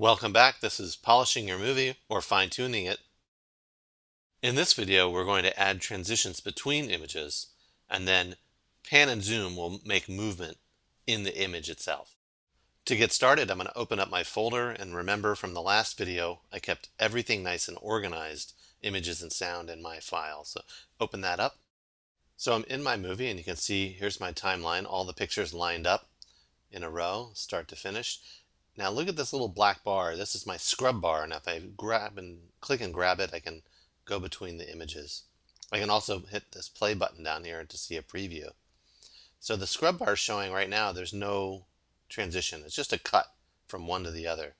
Welcome back. This is polishing your movie or fine tuning it. In this video, we're going to add transitions between images and then pan and zoom will make movement in the image itself. To get started, I'm going to open up my folder and remember from the last video, I kept everything nice and organized, images and sound in my file. So open that up. So I'm in my movie and you can see here's my timeline, all the pictures lined up in a row, start to finish. Now look at this little black bar. This is my scrub bar, and if I grab and click and grab it, I can go between the images. I can also hit this play button down here to see a preview. So the scrub bar is showing right now there's no transition. It's just a cut from one to the other.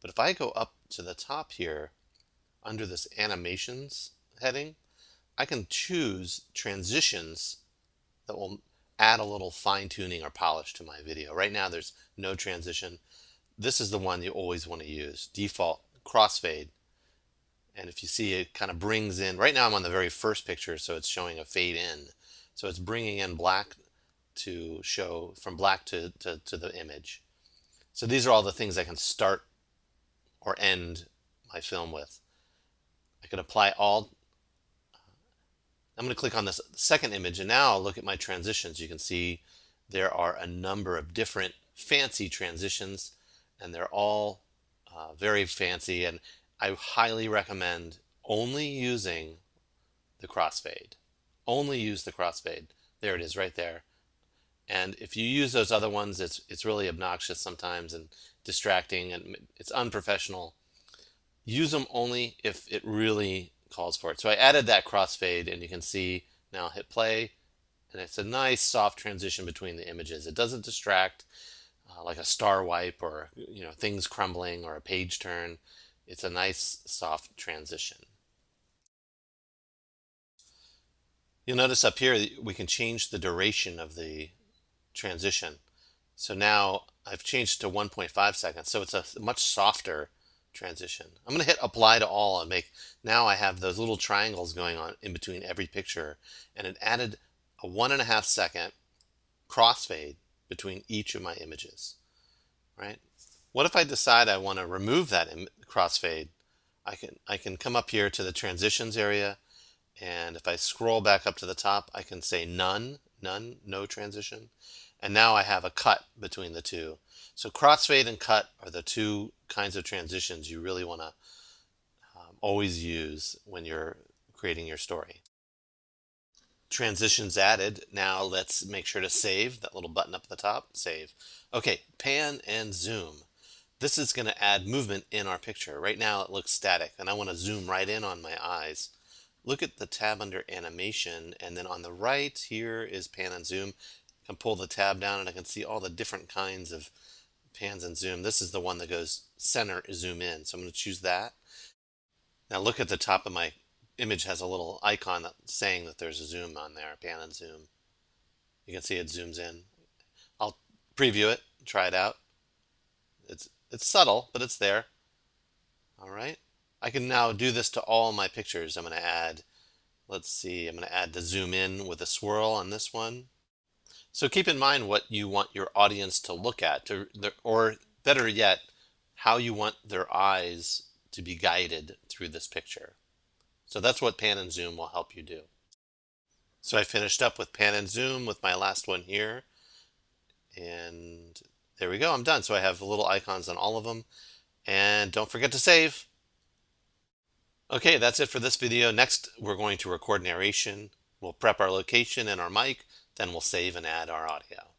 But if I go up to the top here, under this animations heading, I can choose transitions that will add a little fine tuning or polish to my video. Right now there's no transition this is the one you always want to use, default crossfade. And if you see it kind of brings in, right now I'm on the very first picture, so it's showing a fade in. So it's bringing in black to show from black to, to, to the image. So these are all the things I can start or end my film with. I could apply all. I'm going to click on this second image and now I'll look at my transitions. You can see there are a number of different fancy transitions and they're all uh, very fancy and I highly recommend only using the crossfade. Only use the crossfade. There it is right there. And if you use those other ones, it's, it's really obnoxious sometimes and distracting and it's unprofessional. Use them only if it really calls for it. So I added that crossfade and you can see now hit play and it's a nice soft transition between the images. It doesn't distract uh, like a star wipe or you know things crumbling or a page turn. It's a nice soft transition. You'll notice up here we can change the duration of the transition. So now I've changed to 1.5 seconds, so it's a much softer transition. I'm going to hit apply to all and make, now I have those little triangles going on in between every picture and it added a one and a half second crossfade between each of my images, right? What if I decide I want to remove that crossfade? I can, I can come up here to the transitions area and if I scroll back up to the top, I can say none, none, no transition. And now I have a cut between the two. So crossfade and cut are the two kinds of transitions you really want to um, always use when you're creating your story transitions added. Now let's make sure to save that little button up at the top, save. Okay, pan and zoom. This is going to add movement in our picture. Right now it looks static and I want to zoom right in on my eyes. Look at the tab under animation and then on the right here is pan and zoom. I can pull the tab down and I can see all the different kinds of pans and zoom. This is the one that goes center zoom in. So I'm going to choose that. Now look at the top of my image has a little icon that saying that there's a zoom on there, pan and zoom. You can see it zooms in. I'll preview it, try it out. It's, it's subtle, but it's there. All right. I can now do this to all my pictures. I'm going to add, let's see, I'm going to add the zoom in with a swirl on this one. So keep in mind what you want your audience to look at, to, or better yet, how you want their eyes to be guided through this picture. So that's what pan and zoom will help you do. So I finished up with pan and zoom with my last one here. And there we go, I'm done. So I have little icons on all of them. And don't forget to save. Okay, that's it for this video. Next, we're going to record narration. We'll prep our location and our mic, then we'll save and add our audio.